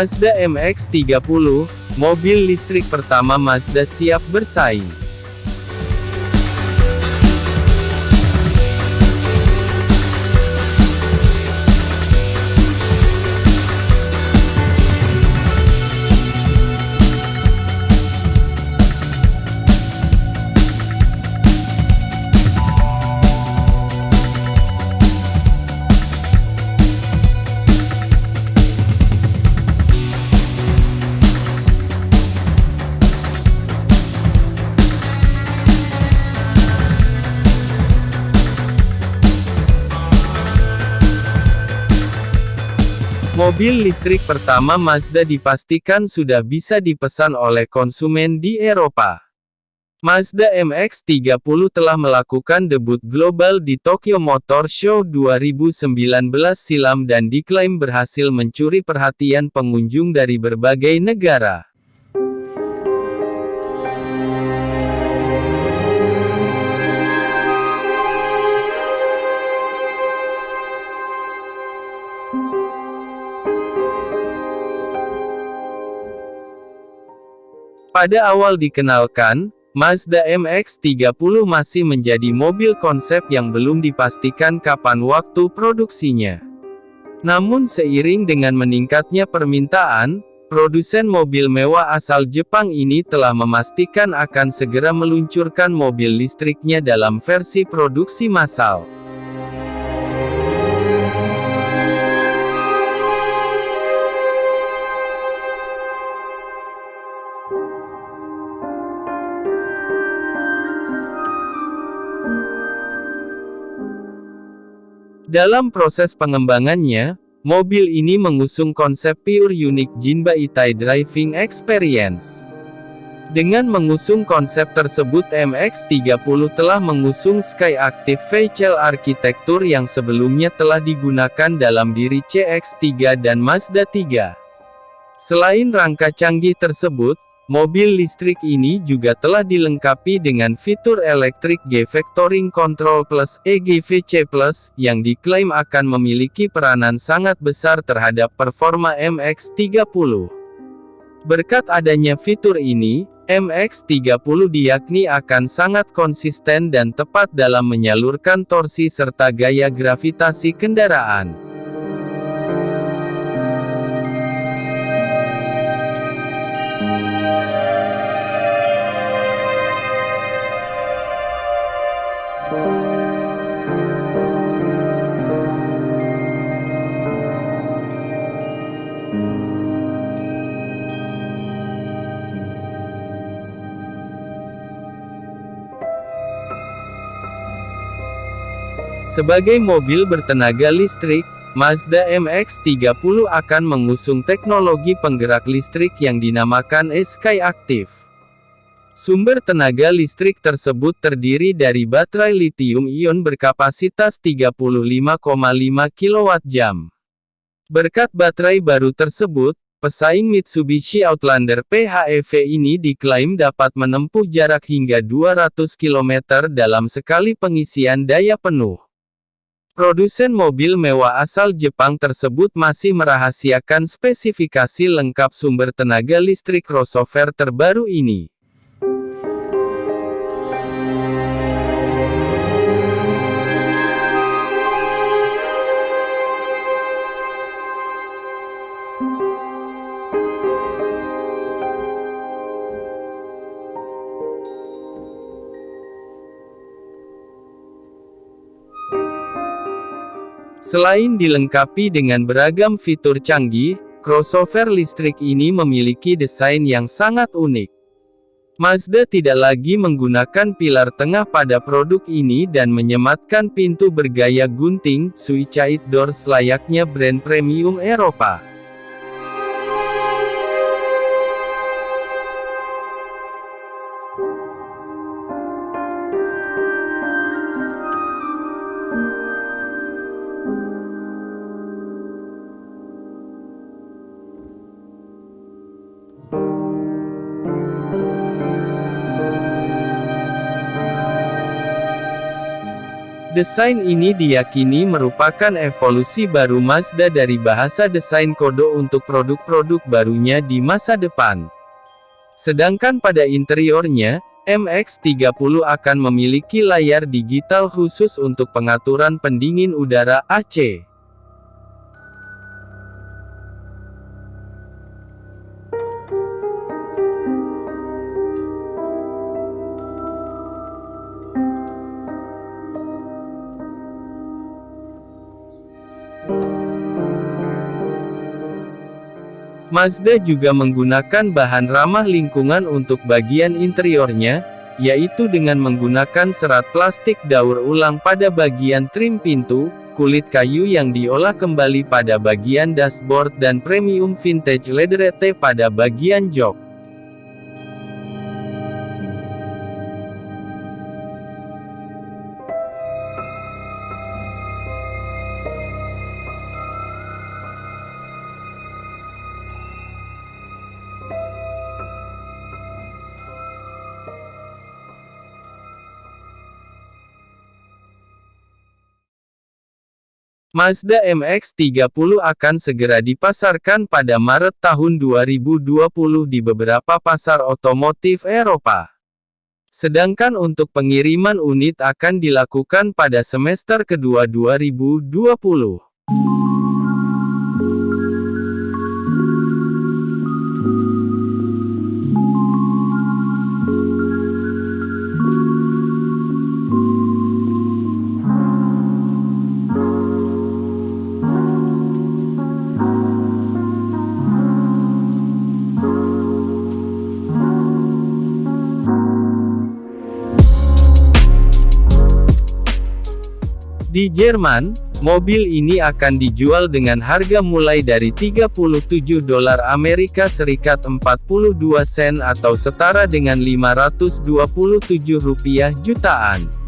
Mazda MX-30, mobil listrik pertama Mazda siap bersaing. Mobil listrik pertama Mazda dipastikan sudah bisa dipesan oleh konsumen di Eropa. Mazda MX-30 telah melakukan debut global di Tokyo Motor Show 2019 silam dan diklaim berhasil mencuri perhatian pengunjung dari berbagai negara. Pada awal dikenalkan, Mazda MX-30 masih menjadi mobil konsep yang belum dipastikan kapan waktu produksinya. Namun seiring dengan meningkatnya permintaan, produsen mobil mewah asal Jepang ini telah memastikan akan segera meluncurkan mobil listriknya dalam versi produksi massal. Dalam proses pengembangannya, mobil ini mengusung konsep Pure Unique Jinba Itai Driving Experience. Dengan mengusung konsep tersebut MX-30 telah mengusung Sky Active Vehicle Architecture yang sebelumnya telah digunakan dalam diri CX-3 dan Mazda 3. Selain rangka canggih tersebut, Mobil listrik ini juga telah dilengkapi dengan fitur Electric G-Vectoring Control Plus EGVC Plus, yang diklaim akan memiliki peranan sangat besar terhadap performa MX-30. Berkat adanya fitur ini, MX-30 diyakni akan sangat konsisten dan tepat dalam menyalurkan torsi serta gaya gravitasi kendaraan. Sebagai mobil bertenaga listrik, Mazda MX-30 akan mengusung teknologi penggerak listrik yang dinamakan e-Sky. Sumber tenaga listrik tersebut terdiri dari baterai lithium-ion berkapasitas 35,5 kWh. Berkat baterai baru tersebut, pesaing Mitsubishi Outlander PHEV ini diklaim dapat menempuh jarak hingga 200 km dalam sekali pengisian daya penuh. Produsen mobil mewah asal Jepang tersebut masih merahasiakan spesifikasi lengkap sumber tenaga listrik crossover terbaru ini. Selain dilengkapi dengan beragam fitur canggih, crossover listrik ini memiliki desain yang sangat unik. Mazda tidak lagi menggunakan pilar tengah pada produk ini dan menyematkan pintu bergaya gunting, suicide doors layaknya brand premium Eropa. Desain ini diyakini merupakan evolusi baru Mazda dari bahasa desain kode untuk produk-produk barunya di masa depan. Sedangkan pada interiornya, MX-30 akan memiliki layar digital khusus untuk pengaturan pendingin udara AC. Mazda juga menggunakan bahan ramah lingkungan untuk bagian interiornya, yaitu dengan menggunakan serat plastik daur ulang pada bagian trim pintu, kulit kayu yang diolah kembali pada bagian dashboard dan premium vintage leatherette pada bagian jok. Mazda MX-30 akan segera dipasarkan pada Maret tahun 2020 di beberapa pasar otomotif Eropa. Sedangkan untuk pengiriman unit akan dilakukan pada semester kedua 2020. Di Jerman, mobil ini akan dijual dengan harga mulai dari 37 dolar Amerika Serikat 42 sen atau setara dengan 527 rupiah jutaan.